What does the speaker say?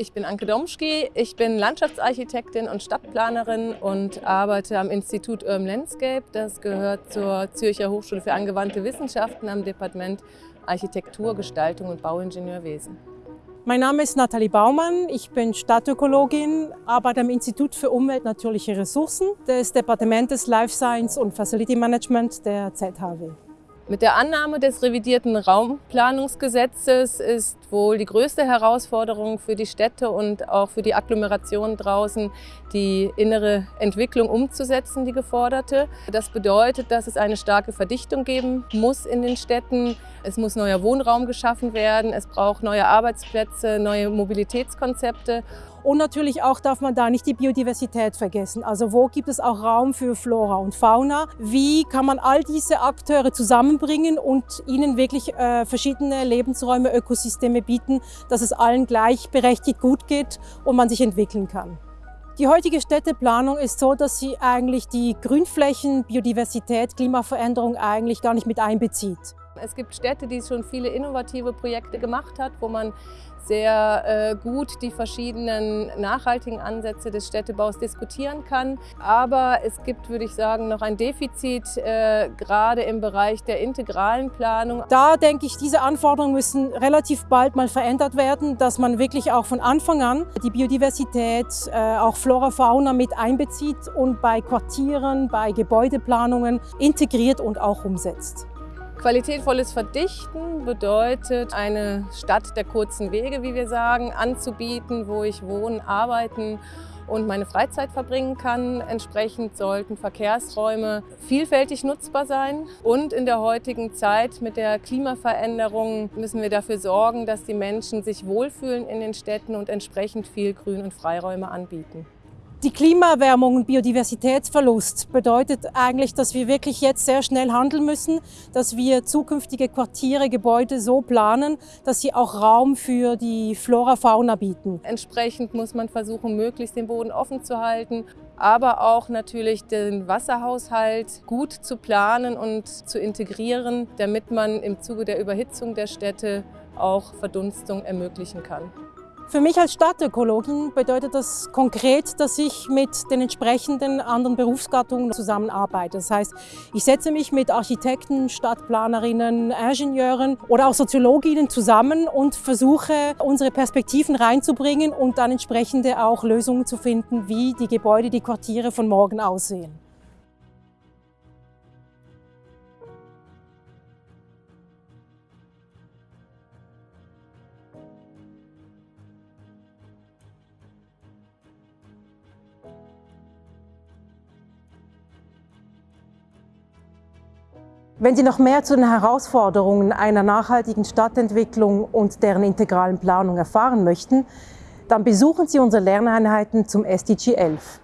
Ich bin Anke Domschki, ich bin Landschaftsarchitektin und Stadtplanerin und arbeite am Institut Urban Landscape. Das gehört zur Zürcher Hochschule für angewandte Wissenschaften am Departement Architektur, Gestaltung und Bauingenieurwesen. Mein Name ist Nathalie Baumann, ich bin Stadtökologin, arbeite am Institut für Umwelt Natürliche Ressourcen des Departements Life Science und Facility Management der ZHW. Mit der Annahme des revidierten Raumplanungsgesetzes ist wohl die größte Herausforderung für die Städte und auch für die Agglomeration draußen, die innere Entwicklung umzusetzen, die geforderte. Das bedeutet, dass es eine starke Verdichtung geben muss in den Städten. Es muss neuer Wohnraum geschaffen werden, es braucht neue Arbeitsplätze, neue Mobilitätskonzepte und natürlich auch darf man da nicht die Biodiversität vergessen. Also wo gibt es auch Raum für Flora und Fauna? Wie kann man all diese Akteure zusammenbringen und ihnen wirklich äh, verschiedene Lebensräume, Ökosysteme bieten, dass es allen gleichberechtigt gut geht und man sich entwickeln kann? Die heutige Städteplanung ist so, dass sie eigentlich die Grünflächen, Biodiversität, Klimaveränderung eigentlich gar nicht mit einbezieht. Es gibt Städte, die schon viele innovative Projekte gemacht hat, wo man sehr äh, gut die verschiedenen nachhaltigen Ansätze des Städtebaus diskutieren kann. Aber es gibt, würde ich sagen, noch ein Defizit, äh, gerade im Bereich der integralen Planung. Da denke ich, diese Anforderungen müssen relativ bald mal verändert werden, dass man wirklich auch von Anfang an die Biodiversität, äh, auch Flora, Fauna mit einbezieht und bei Quartieren, bei Gebäudeplanungen integriert und auch umsetzt. Qualitätvolles Verdichten bedeutet, eine Stadt der kurzen Wege, wie wir sagen, anzubieten, wo ich wohnen, arbeiten und meine Freizeit verbringen kann. Entsprechend sollten Verkehrsräume vielfältig nutzbar sein. Und in der heutigen Zeit mit der Klimaveränderung müssen wir dafür sorgen, dass die Menschen sich wohlfühlen in den Städten und entsprechend viel Grün- und Freiräume anbieten. Die Klimaerwärmung und Biodiversitätsverlust bedeutet eigentlich, dass wir wirklich jetzt sehr schnell handeln müssen, dass wir zukünftige Quartiere, Gebäude so planen, dass sie auch Raum für die Flora, Fauna bieten. Entsprechend muss man versuchen, möglichst den Boden offen zu halten, aber auch natürlich den Wasserhaushalt gut zu planen und zu integrieren, damit man im Zuge der Überhitzung der Städte auch Verdunstung ermöglichen kann. Für mich als Stadtökologin bedeutet das konkret, dass ich mit den entsprechenden anderen Berufsgattungen zusammenarbeite. Das heißt, ich setze mich mit Architekten, Stadtplanerinnen, Ingenieuren oder auch Soziologinnen zusammen und versuche, unsere Perspektiven reinzubringen und dann entsprechende auch Lösungen zu finden, wie die Gebäude, die Quartiere von morgen aussehen. Wenn Sie noch mehr zu den Herausforderungen einer nachhaltigen Stadtentwicklung und deren integralen Planung erfahren möchten, dann besuchen Sie unsere Lerneinheiten zum SDG 11.